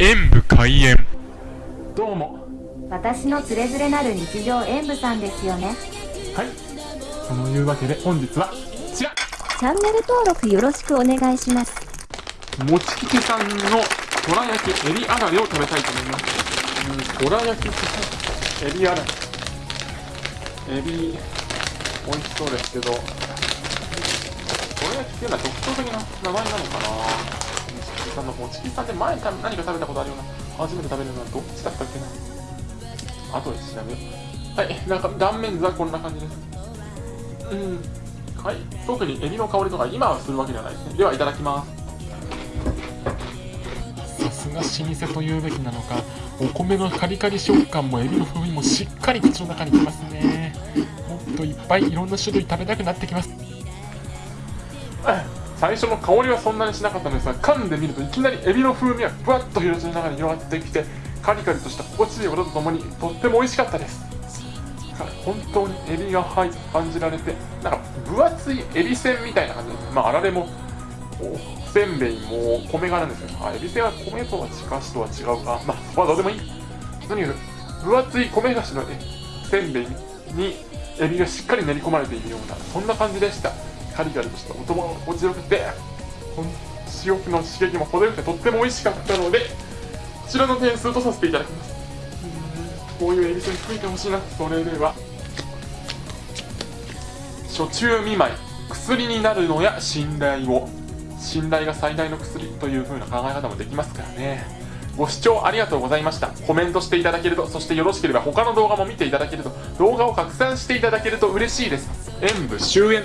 演武開演。どうも。私のつれづれなる日常演舞さんですよね。はい。そのいうわけで本日はこちら。チャンネル登録よろしくお願いします。もちきけさんのとら焼きエビあられを食べたいと思います。うんとら焼きエビあら。れエビ美味しそうですけど。とら焼きっていうのは独創的な名前なのかな？さんのもちきさんって前か何か食べた。ことあるような初めて食べるのはどっちだった。っけな後で調べようはいなんか断面図はこんな感じですうんはい特にエビの香りとか今はするわけではないですねではいた。だきますさすが老舗というべきなのかお米のカリカリ食感もエビの風味もしっかり口の中にきますねもっといっぱいいろんな種類食べた。くなってきます最初の香りはそんなにしなかったのですが噛んでみるといきなりエビの風味がふわっと広の中に広がってきてカリカリとした心地いい音とともにとっても美味しかったです。本当にエビが入感じられてなんか分厚いエビせんみたいな感じ。ですまああられもおせんべいも米がなんですけどあエビせんは米とはかしとは違うか。まあそこはどうでもいい。とにかく分厚い米菓子のせんべいにエビがしっかり練り込まれているようなそんな感じでした。カリカリとした音も落ちよくて塩気の刺激も程よくてとっても美味しかったのでこちらの点数とさせていただきます。こういうエビせん作ってほしいな。それでは初中見舞い薬になるのや信頼を。信頼が最大の薬という風な考え方もできますからね。ご視聴ありがとうございました。コメントしていただけるとそしてよろしければ他の動画も見ていただけると動画を拡散していただけると嬉しいです。演武終演。